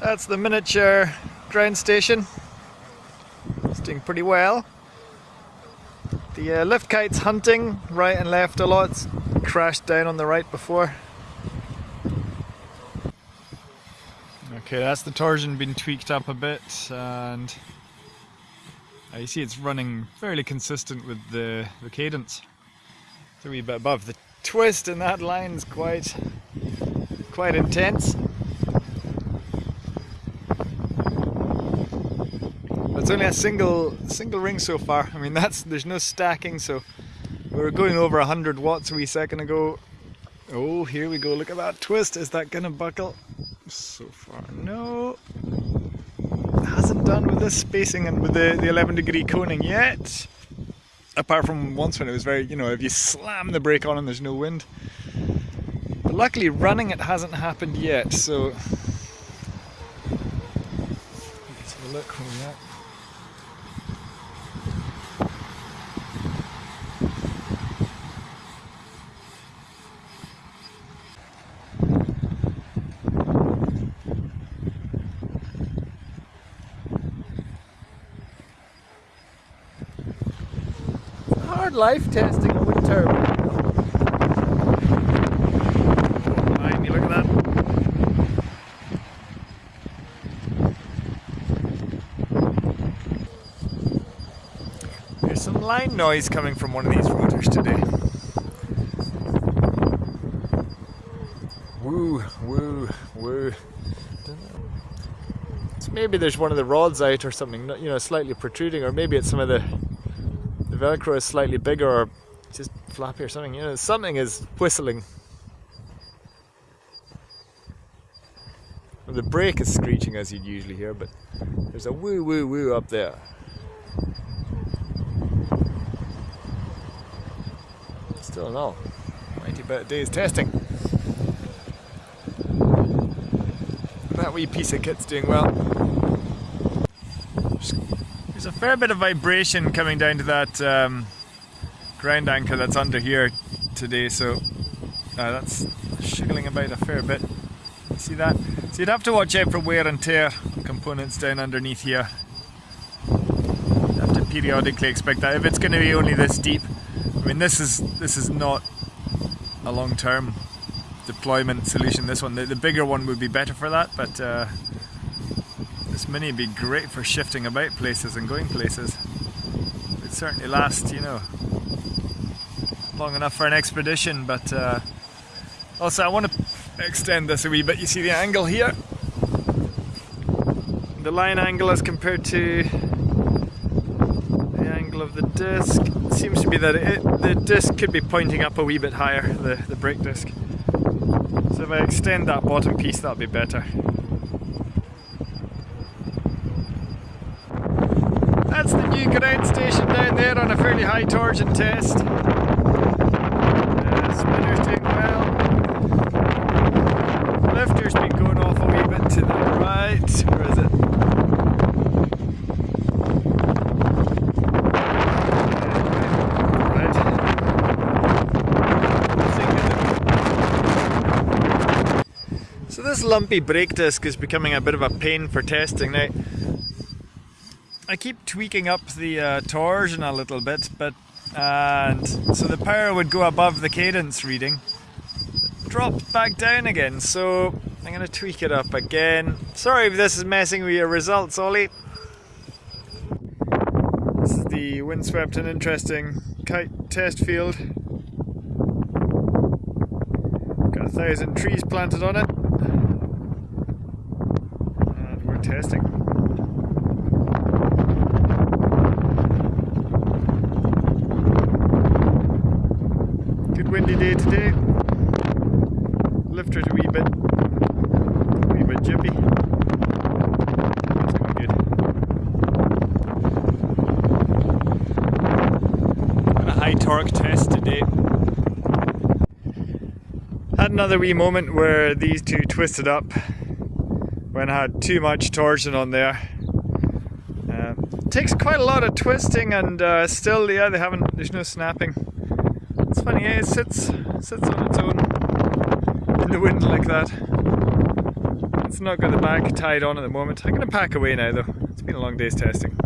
That's the miniature ground station. It's doing pretty well. The uh, lift kite's hunting right and left a lot. It's crashed down on the right before. Okay, that's the torsion been tweaked up a bit and uh, you see it's running fairly consistent with the, the cadence. It's a wee bit above. The twist in that line is quite, quite intense. It's only a single single ring so far. I mean, that's there's no stacking, so we were going over 100 watts a wee second ago. Oh, here we go. Look at that twist. Is that gonna buckle? So far, no. Hasn't done with this spacing and with the, the 11 degree coning yet. Apart from once when it was very, you know, if you slam the brake on and there's no wind. But luckily, running it hasn't happened yet, so. Let's have a look where we at. Life testing a wind turbine. Behind look at that. There's some line noise coming from one of these rotors today. Woo, woo, woo. So maybe there's one of the rods out or something, you know, slightly protruding, or maybe it's some of the velcro is slightly bigger or just flappy or something you know something is whistling. The brake is screeching as you'd usually hear but there's a woo woo woo up there. Still no. 90 about days testing. That wee piece of kit's doing well fair bit of vibration coming down to that um, ground anchor that's under here today, so uh, that's shiggling about a fair bit. See that? So you'd have to watch out for wear and tear components down underneath here. You have to periodically expect that. If it's going to be only this deep, I mean this is this is not a long-term deployment solution. This one, the, the, bigger one would be better for that, but. Uh, this mini would be great for shifting about places and going places. It would certainly last, you know, long enough for an expedition, but uh, also I want to extend this a wee bit. You see the angle here? The line angle as compared to the angle of the disc. It seems to be that it, the disc could be pointing up a wee bit higher, the, the brake disc. So if I extend that bottom piece, that'll be better. That's the new ground station down there on a fairly high torsion test. Uh, spinner's doing well. Lifter's been going off a wee bit to the right. Where is it? Right. So this lumpy brake disc is becoming a bit of a pain for testing now. I keep tweaking up the uh, torsion a little bit, but and so the power would go above the cadence reading, drop back down again. So I'm gonna tweak it up again. Sorry if this is messing with your results, Ollie. This is the windswept and interesting kite test field. Got a thousand trees planted on it, and we're testing. Windy day today. Lifter a wee bit, a wee bit jippy. Good. A high torque test today. Had another wee moment where these two twisted up when I had too much torsion on there. Uh, takes quite a lot of twisting and uh, still, yeah, they haven't, there's no snapping. Funny, yeah, it sits, sits on its own in the wind like that. It's not got the back tied on at the moment. I'm going to pack away now though. It's been a long day's testing.